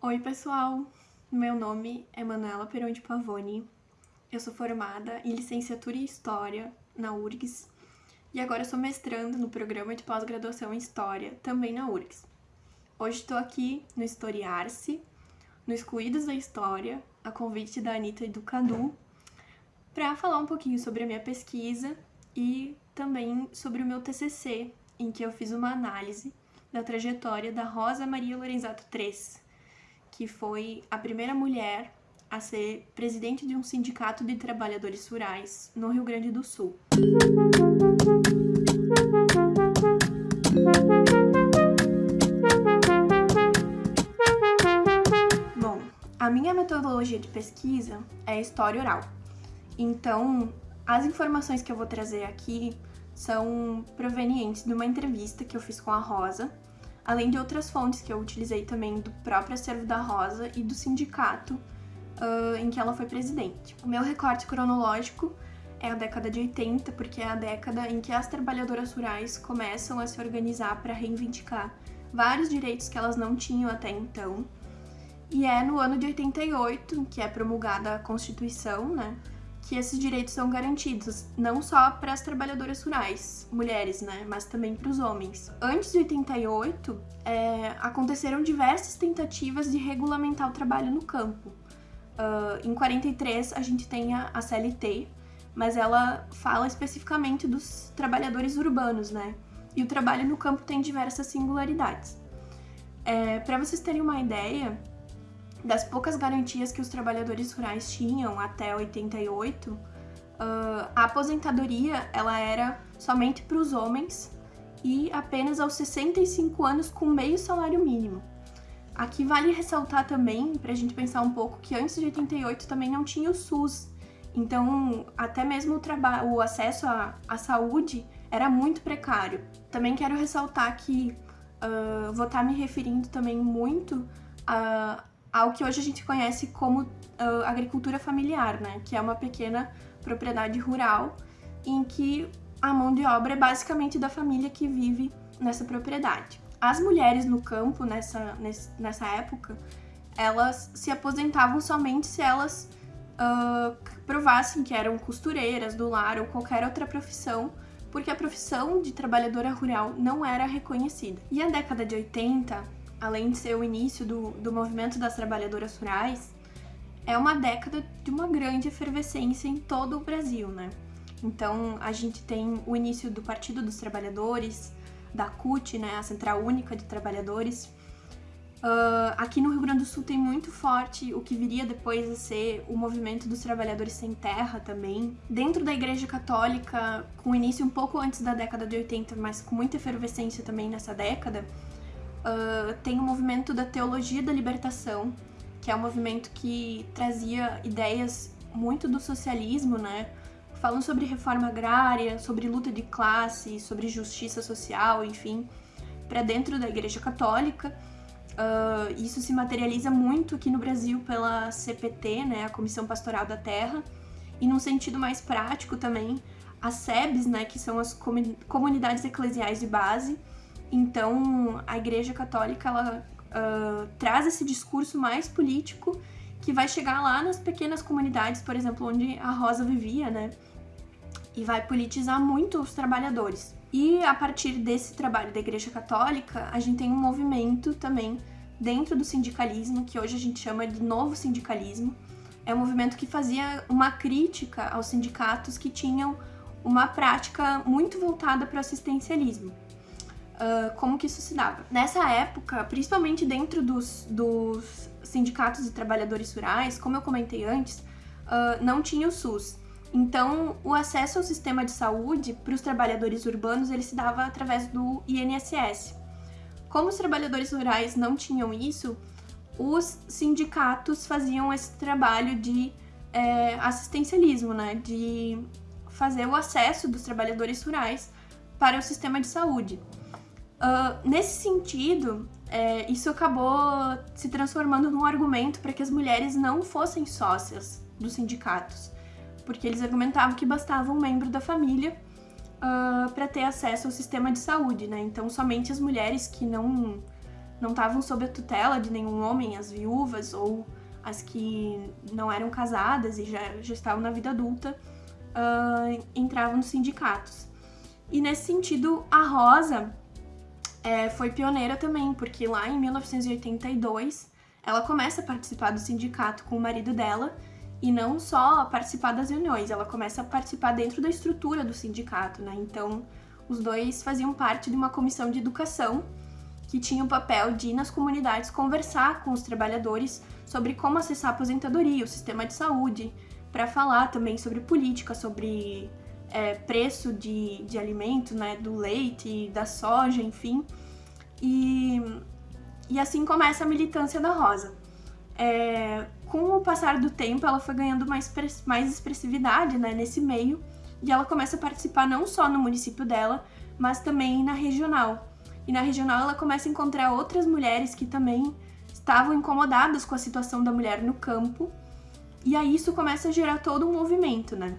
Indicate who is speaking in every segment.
Speaker 1: Oi, pessoal! Meu nome é Manuela Perão de Pavone. Eu sou formada em licenciatura em História na URGS e agora sou mestrando no programa de pós-graduação em História, também na URGS. Hoje estou aqui no Historiar-se, no Excluídos da História, a convite da Anitta e do Cadu, para falar um pouquinho sobre a minha pesquisa e também sobre o meu TCC, em que eu fiz uma análise da trajetória da Rosa Maria Lorenzato III, que foi a primeira mulher a ser presidente de um sindicato de trabalhadores rurais no Rio Grande do Sul. Bom, a minha metodologia de pesquisa é história oral. Então, as informações que eu vou trazer aqui são provenientes de uma entrevista que eu fiz com a Rosa, além de outras fontes que eu utilizei também do próprio acervo da Rosa e do sindicato uh, em que ela foi presidente. O meu recorte cronológico é a década de 80, porque é a década em que as trabalhadoras rurais começam a se organizar para reivindicar vários direitos que elas não tinham até então. E é no ano de 88 que é promulgada a Constituição, né? Que esses direitos são garantidos, não só para as trabalhadoras rurais, mulheres, né, mas também para os homens. Antes de 88, é, aconteceram diversas tentativas de regulamentar o trabalho no campo. Uh, em 43, a gente tem a, a CLT, mas ela fala especificamente dos trabalhadores urbanos, né? E o trabalho no campo tem diversas singularidades. É, para vocês terem uma ideia, das poucas garantias que os trabalhadores rurais tinham até 88, uh, a aposentadoria ela era somente para os homens e apenas aos 65 anos com meio salário mínimo. Aqui vale ressaltar também, para a gente pensar um pouco, que antes de 88 também não tinha o SUS, então até mesmo o, o acesso à, à saúde era muito precário. Também quero ressaltar que uh, vou estar tá me referindo também muito a, ao que hoje a gente conhece como uh, agricultura familiar, né? Que é uma pequena propriedade rural em que a mão de obra é basicamente da família que vive nessa propriedade. As mulheres no campo nessa, nessa época, elas se aposentavam somente se elas uh, provassem que eram costureiras do lar ou qualquer outra profissão, porque a profissão de trabalhadora rural não era reconhecida. E a década de 80 além de ser o início do, do movimento das trabalhadoras rurais, é uma década de uma grande efervescência em todo o Brasil, né? Então, a gente tem o início do Partido dos Trabalhadores, da CUT, né, a Central Única de Trabalhadores. Uh, aqui no Rio Grande do Sul tem muito forte o que viria depois a ser o movimento dos trabalhadores sem terra também. Dentro da Igreja Católica, com início um pouco antes da década de 80, mas com muita efervescência também nessa década, tem o movimento da Teologia da Libertação, que é um movimento que trazia ideias muito do socialismo, né? Falando sobre reforma agrária, sobre luta de classe, sobre justiça social, enfim, para dentro da Igreja Católica. Uh, isso se materializa muito aqui no Brasil pela CPT, né, a Comissão Pastoral da Terra, e num sentido mais prático também, as SEBs, né, que são as comunidades eclesiais de base, então, a Igreja Católica ela uh, traz esse discurso mais político que vai chegar lá nas pequenas comunidades, por exemplo, onde a Rosa vivia, né? E vai politizar muito os trabalhadores. E a partir desse trabalho da Igreja Católica, a gente tem um movimento também dentro do sindicalismo, que hoje a gente chama de novo sindicalismo. É um movimento que fazia uma crítica aos sindicatos que tinham uma prática muito voltada para o assistencialismo uh, como que isso se dava. Nessa época, principalmente dentro dos, dos sindicatos de trabalhadores rurais, como eu comentei antes, uh, não tinha o SUS. Então, o acesso ao sistema de saúde para os trabalhadores urbanos ele se dava através do INSS. Como os trabalhadores rurais não tinham isso, os sindicatos faziam esse trabalho de é, assistencialismo, né? De fazer o acesso dos trabalhadores rurais para o sistema de saúde. Uh, nesse sentido, é, isso acabou se transformando num argumento para que as mulheres não fossem sócias dos sindicatos, porque eles argumentavam que bastava um membro da família uh, para ter acesso ao sistema de saúde, né? Então, somente as mulheres que não não estavam sob a tutela de nenhum homem, as viúvas ou as que não eram casadas e já, já estavam na vida adulta, uh, entravam nos sindicatos. E nesse sentido, a Rosa é, foi pioneira também, porque lá em 1982 ela começa a participar do sindicato com o marido dela e não só participar das reuniões, ela começa a participar dentro da estrutura do sindicato, né? Então, os dois faziam parte de uma comissão de educação que tinha o papel de ir nas comunidades conversar com os trabalhadores sobre como acessar a aposentadoria, o sistema de saúde, para falar também sobre política, sobre é, preço de, de alimento, né, do leite, da soja, enfim. E, e assim começa a militância da Rosa. É, com o passar do tempo, ela foi ganhando mais, mais expressividade né, nesse meio e ela começa a participar não só no município dela, mas também na regional. E na regional ela começa a encontrar outras mulheres que também estavam incomodadas com a situação da mulher no campo. E aí isso começa a gerar todo um movimento, né?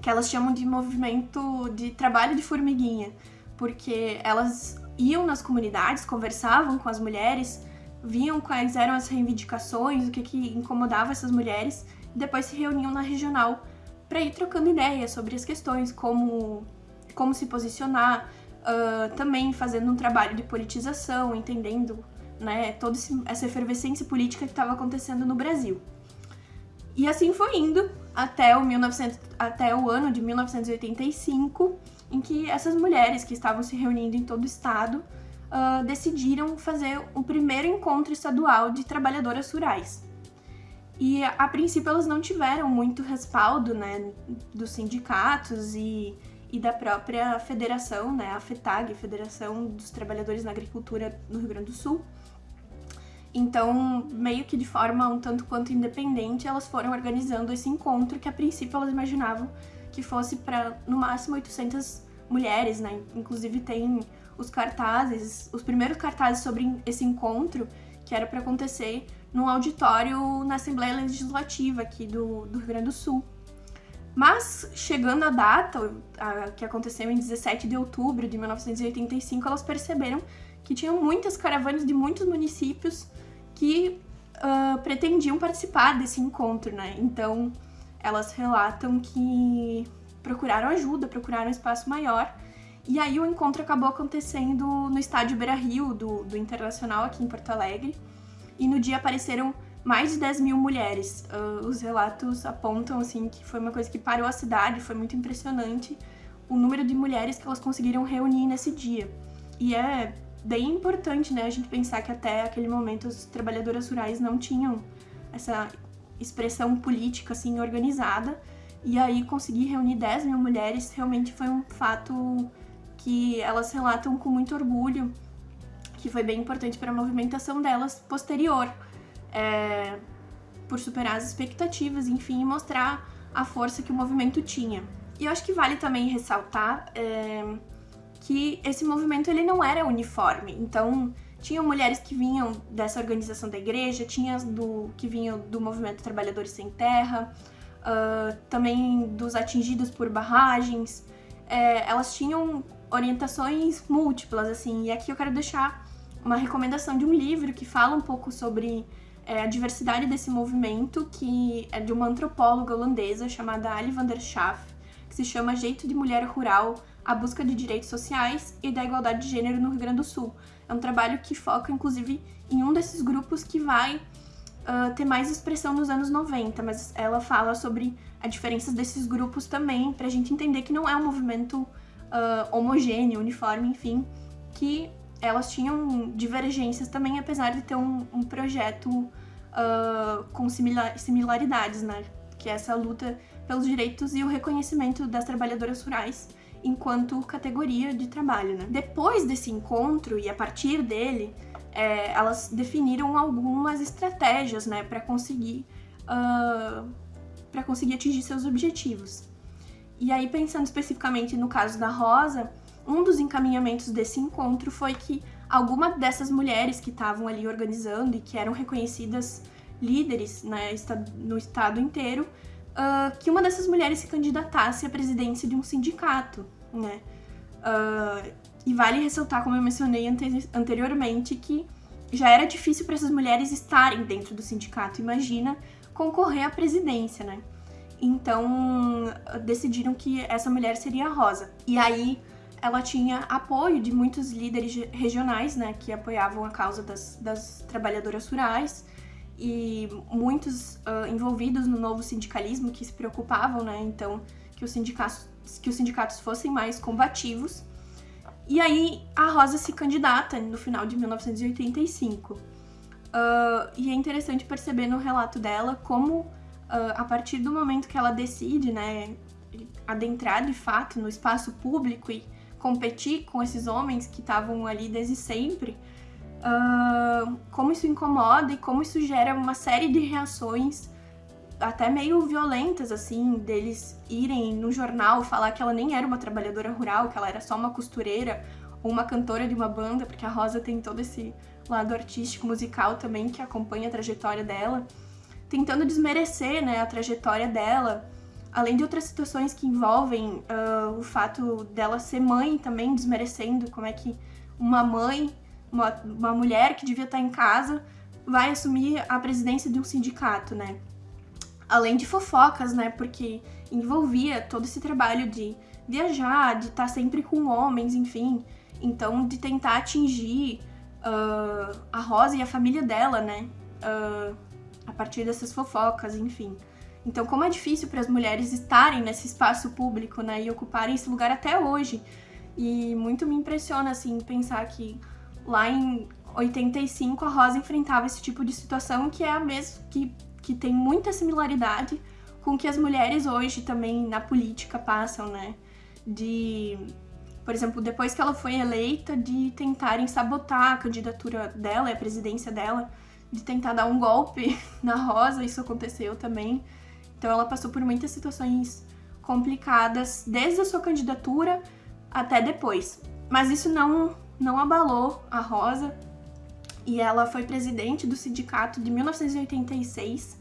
Speaker 1: Que elas chamam de movimento de trabalho de formiguinha, porque elas iam nas comunidades, conversavam com as mulheres, viam quais eram as reivindicações, o que, que incomodava essas mulheres, e depois se reuniam na regional para ir trocando ideias sobre as questões, como, como se posicionar, uh, também fazendo um trabalho de politização, entendendo né, toda essa efervescência política que estava acontecendo no Brasil. E assim foi indo até o, 1900, até o ano de 1985, em que essas mulheres que estavam se reunindo em todo o estado uh, decidiram fazer o primeiro encontro estadual de trabalhadoras rurais. E a princípio elas não tiveram muito respaldo né, dos sindicatos e, e da própria federação, né, a FETAG, Federação dos Trabalhadores na Agricultura no Rio Grande do Sul. Então, meio que de forma um tanto quanto independente, elas foram organizando esse encontro que a princípio elas imaginavam que fosse para no máximo 800 mulheres, né? Inclusive tem os cartazes, os primeiros cartazes sobre esse encontro que era para acontecer num auditório na Assembleia Legislativa aqui do, do Rio Grande do Sul. Mas, chegando a data, a, que aconteceu em 17 de outubro de 1985, elas perceberam que tinham muitas caravanas de muitos municípios que uh, pretendiam participar desse encontro, né? Então, elas relatam que procuraram ajuda, procuraram um espaço maior, e aí o encontro acabou acontecendo no estádio Beira Rio, do, do Internacional, aqui em Porto Alegre, e no dia apareceram mais de 10 mil mulheres. Uh, os relatos apontam assim que foi uma coisa que parou a cidade, foi muito impressionante o número de mulheres que elas conseguiram reunir nesse dia. E é bem importante, né, a gente pensar que até aquele momento as trabalhadoras rurais não tinham essa expressão política assim organizada. E aí conseguir reunir 10 mil mulheres realmente foi um fato que elas relatam com muito orgulho que foi bem importante para a movimentação delas posterior, é, por superar as expectativas, enfim, e mostrar a força que o movimento tinha. E eu acho que vale também ressaltar é, que esse movimento ele não era uniforme, então tinham mulheres que vinham dessa organização da igreja, tinha do que vinham do movimento Trabalhadores Sem Terra, uh, também dos atingidos por barragens. É, elas tinham orientações múltiplas, assim, e aqui eu quero deixar uma recomendação de um livro que fala um pouco sobre é, a diversidade desse movimento, que é de uma antropóloga holandesa chamada Ali van der Schaaf, que se chama Jeito de Mulher Rural, a busca de direitos sociais e da igualdade de gênero no Rio Grande do Sul. É um trabalho que foca, inclusive, em um desses grupos que vai uh, ter mais expressão nos anos 90, mas ela fala sobre as diferenças desses grupos também, para a gente entender que não é um movimento uh, homogêneo, uniforme, enfim, que elas tinham divergências também, apesar de ter um, um projeto uh, com similar, similaridades, né? Que é essa luta pelos direitos e o reconhecimento das trabalhadoras rurais enquanto categoria de trabalho, né? Depois desse encontro e a partir dele, é, elas definiram algumas estratégias, né, para conseguir uh, para conseguir atingir seus objetivos. E aí pensando especificamente no caso da Rosa, um dos encaminhamentos desse encontro foi que alguma dessas mulheres que estavam ali organizando e que eram reconhecidas líderes né, no estado inteiro, uh, que uma dessas mulheres se candidatasse à presidência de um sindicato, né? Uh, e vale ressaltar, como eu mencionei ante anteriormente, que já era difícil para essas mulheres estarem dentro do sindicato. Imagina concorrer à presidência, né? Então decidiram que essa mulher seria a Rosa. E aí ela tinha apoio de muitos líderes regionais, né, que apoiavam a causa das, das trabalhadoras rurais e muitos uh, envolvidos no novo sindicalismo que se preocupavam, né, então que os sindicatos que os sindicatos fossem mais combativos. E aí a Rosa se candidata no final de 1985. Uh, e é interessante perceber no relato dela como, uh, a partir do momento que ela decide, né, adentrar de fato no espaço público e competir com esses homens que estavam ali desde sempre, uh, como isso incomoda e como isso gera uma série de reações até meio violentas, assim, deles irem no jornal falar que ela nem era uma trabalhadora rural, que ela era só uma costureira ou uma cantora de uma banda, porque a Rosa tem todo esse lado artístico, musical também, que acompanha a trajetória dela, tentando desmerecer, né, a trajetória dela, além de outras situações que envolvem uh, o fato dela ser mãe também, desmerecendo como é que uma mãe, uma, uma mulher que devia estar em casa, vai assumir a presidência de um sindicato, né? Além de fofocas, né? Porque envolvia todo esse trabalho de viajar, de estar sempre com homens, enfim. Então, de tentar atingir uh, a Rosa e a família dela, né? Uh, a partir dessas fofocas, enfim. Então, como é difícil para as mulheres estarem nesse espaço público, né, e ocuparem esse lugar até hoje. E muito me impressiona, assim, pensar que lá em 85 a Rosa enfrentava esse tipo de situação que é a mesma, que, que tem muita similaridade com que as mulheres hoje também na política passam, né? De, por exemplo, depois que ela foi eleita, de tentarem sabotar a candidatura dela, a presidência dela, de tentar dar um golpe na Rosa, isso aconteceu também. Então ela passou por muitas situações complicadas, desde a sua candidatura até depois. Mas isso não, não abalou a Rosa e ela foi presidente do sindicato de 1986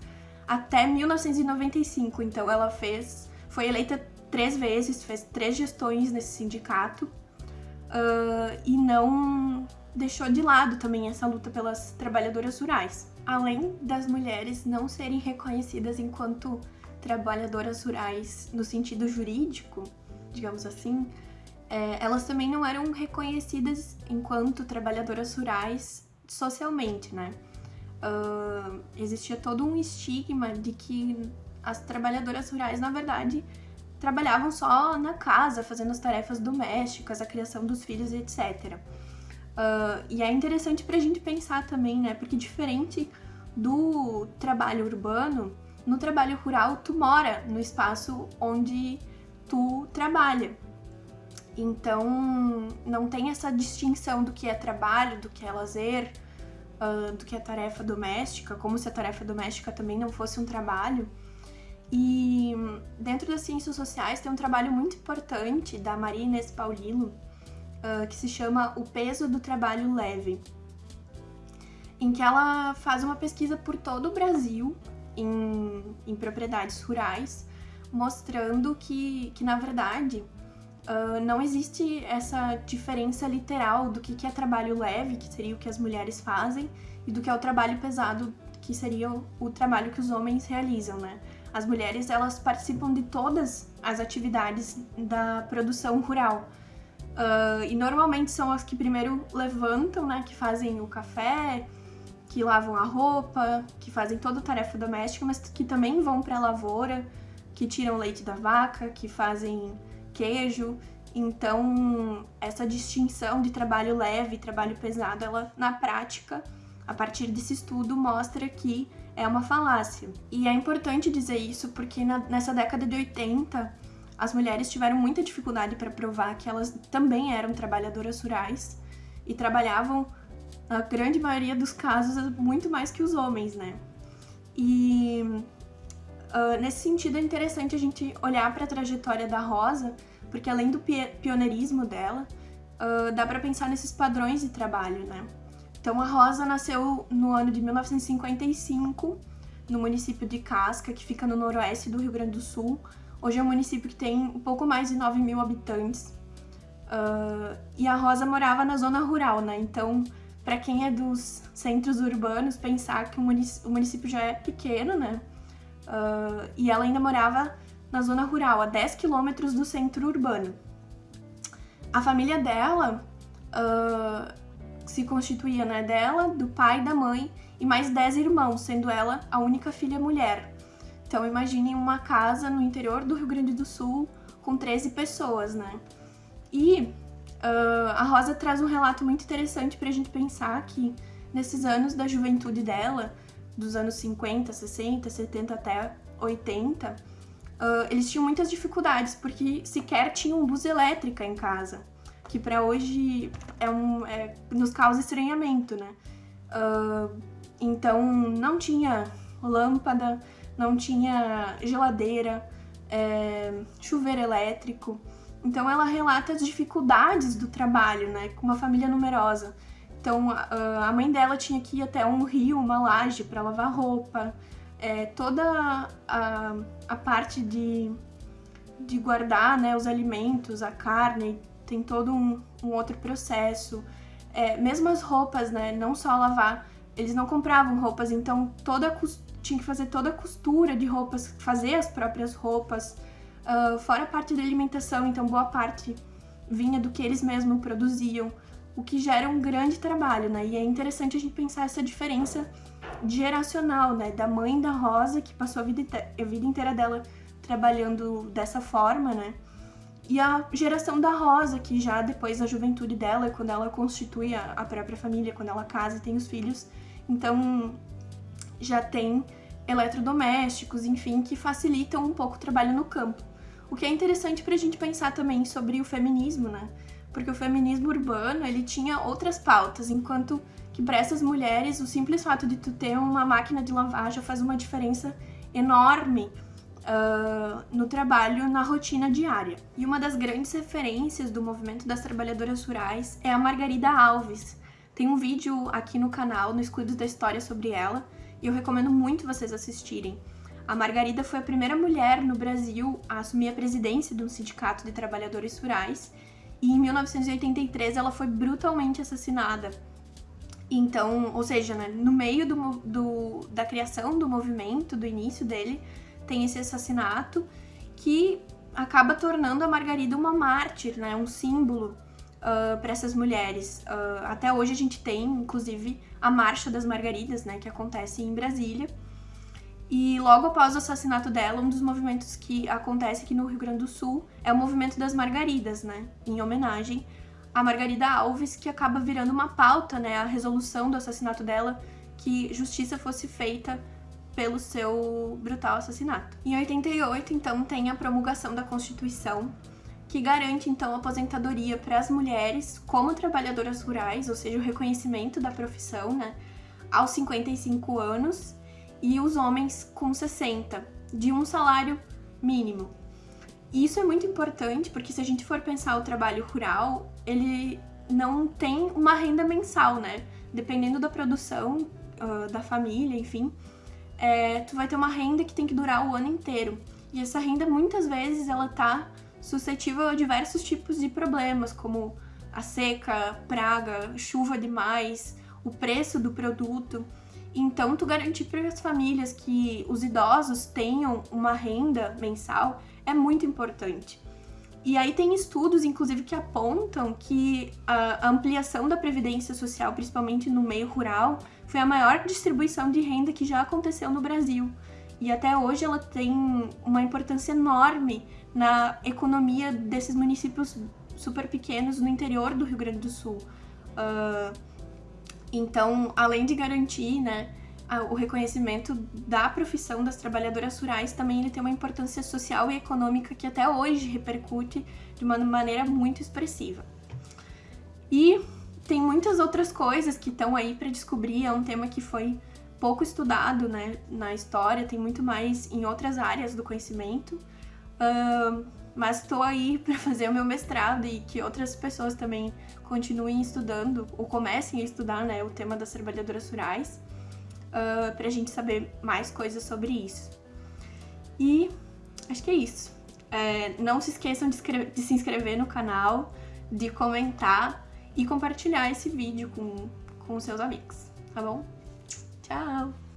Speaker 1: até 1995. Então ela fez, foi eleita três vezes, fez três gestões nesse sindicato uh, e não deixou de lado também essa luta pelas trabalhadoras rurais além das mulheres não serem reconhecidas enquanto trabalhadoras rurais no sentido jurídico, digamos assim, é, elas também não eram reconhecidas enquanto trabalhadoras rurais socialmente, né? Uh, existia todo um estigma de que as trabalhadoras rurais, na verdade, trabalhavam só na casa, fazendo as tarefas domésticas, a criação dos filhos, etc. Uh, e é interessante para a gente pensar também, né? Porque diferente do trabalho urbano, no trabalho rural tu mora no espaço onde tu trabalha. Então não tem essa distinção do que é trabalho, do que é lazer, uh, do que é tarefa doméstica, como se a tarefa doméstica também não fosse um trabalho. E dentro das ciências sociais tem um trabalho muito importante da Maria Inês Paulino, uh, que se chama O Peso do Trabalho Leve, em que ela faz uma pesquisa por todo o Brasil em, em propriedades rurais, mostrando que, que na verdade, uh, não existe essa diferença literal do que, que é trabalho leve, que seria o que as mulheres fazem, e do que é o trabalho pesado, que seria o, o trabalho que os homens realizam, né? As mulheres, elas participam de todas as atividades da produção rural, Uh, e normalmente são as que primeiro levantam, né? Que fazem o café, que lavam a roupa, que fazem toda a tarefa doméstica, mas que também vão para a lavoura, que tiram leite da vaca, que fazem queijo. Então, essa distinção de trabalho leve e trabalho pesado, ela na prática, a partir desse estudo, mostra que é uma falácia. E é importante dizer isso porque na, nessa década de 80 as mulheres tiveram muita dificuldade para provar que elas também eram trabalhadoras rurais e trabalhavam, na grande maioria dos casos, muito mais que os homens, né? E uh, nesse sentido é interessante a gente olhar para a trajetória da Rosa, porque além do pioneirismo dela, uh, dá para pensar nesses padrões de trabalho, né? Então a Rosa nasceu no ano de 1955 no município de Casca, que fica no noroeste do Rio Grande do Sul, Hoje é um município que tem um pouco mais de 9 mil habitantes. Uh, e a Rosa morava na zona rural, né? Então, para quem é dos centros urbanos, pensar que o município já é pequeno, né? Uh, e ela ainda morava na zona rural, a 10 quilômetros do centro urbano. A família dela uh, se constituía né, dela, do pai, da mãe e mais 10 irmãos, sendo ela a única filha mulher. Então imaginem uma casa no interior do Rio Grande do Sul com 13 pessoas, né? E uh, a Rosa traz um relato muito interessante para a gente pensar que nesses anos da juventude dela, dos anos 50, 60, 70 até 80, uh, eles tinham muitas dificuldades porque sequer tinham luz elétrica em casa, que para hoje é um, é, nos causa estranhamento, né? Uh, então não tinha lâmpada, não tinha geladeira, é, chuveiro elétrico. Então ela relata as dificuldades do trabalho, né, com uma família numerosa. Então a mãe dela tinha que ir até um rio, uma laje para lavar roupa. É, toda a, a parte de, de guardar né, os alimentos, a carne, tem todo um, um outro processo. É, mesmo as roupas, né, não só lavar, eles não compravam roupas, então toda tinha que fazer toda a costura de roupas, fazer as próprias roupas, uh, fora a parte da alimentação, então boa parte vinha do que eles mesmos produziam, o que gera um grande trabalho, né? E é interessante a gente pensar essa diferença geracional, né? Da mãe da Rosa, que passou a vida, a vida inteira dela trabalhando dessa forma, né? E a geração da Rosa, que já depois da juventude dela, quando ela constitui a, a própria família, quando ela casa e tem os filhos, então já tem eletrodomésticos, enfim, que facilitam um pouco o trabalho no campo. O que é interessante para a gente pensar também sobre o feminismo, né? Porque o feminismo urbano, ele tinha outras pautas, enquanto que para essas mulheres o simples fato de tu ter uma máquina de lavar já faz uma diferença enorme uh, no trabalho, na rotina diária. E uma das grandes referências do movimento das trabalhadoras rurais é a Margarida Alves. Tem um vídeo aqui no canal, no Escudos da História, sobre ela, e eu recomendo muito vocês assistirem. A Margarida foi a primeira mulher no Brasil a assumir a presidência de um sindicato de trabalhadores rurais e em 1983 ela foi brutalmente assassinada. Então, ou seja, né, no meio do, do, da criação do movimento, do início dele, tem esse assassinato que acaba tornando a Margarida uma mártir, né, um símbolo uh, para essas mulheres. Uh, até hoje a gente tem, inclusive, a Marcha das Margaridas, né, que acontece em Brasília. E logo após o assassinato dela, um dos movimentos que acontece aqui no Rio Grande do Sul é o movimento das Margaridas, né, em homenagem a Margarida Alves, que acaba virando uma pauta, né, a resolução do assassinato dela, que justiça fosse feita pelo seu brutal assassinato. Em 88, então, tem a promulgação da Constituição, que garante então aposentadoria para as mulheres como trabalhadoras rurais, ou seja, o reconhecimento da profissão, né, aos 55 anos, e os homens com 60, de um salário mínimo. E isso é muito importante porque se a gente for pensar o trabalho rural, ele não tem uma renda mensal, né? Dependendo da produção uh, da família, enfim, é, tu vai ter uma renda que tem que durar o ano inteiro. E essa renda muitas vezes ela tá suscetível a diversos tipos de problemas, como a seca, praga, chuva demais, o preço do produto. Então, tu garantir para as famílias que os idosos tenham uma renda mensal é muito importante. E aí tem estudos, inclusive, que apontam que a ampliação da previdência social, principalmente no meio rural, foi a maior distribuição de renda que já aconteceu no Brasil. E até hoje ela tem uma importância enorme na economia desses municípios super pequenos no interior do Rio Grande do Sul. Uh, então, além de garantir né, o reconhecimento da profissão das trabalhadoras rurais, também ele tem uma importância social e econômica que até hoje repercute de uma maneira muito expressiva. E tem muitas outras coisas que estão aí para descobrir, é um tema que foi pouco estudado né, na história, tem muito mais em outras áreas do conhecimento. Uh, mas estou aí para fazer o meu mestrado e que outras pessoas também continuem estudando ou comecem a estudar né, o tema das trabalhadoras rurais uh, para a gente saber mais coisas sobre isso. E acho que é isso. É, não se esqueçam de, de, se inscrever no canal, de comentar e compartilhar esse vídeo com, com seus amigos, tá bom? Tchau!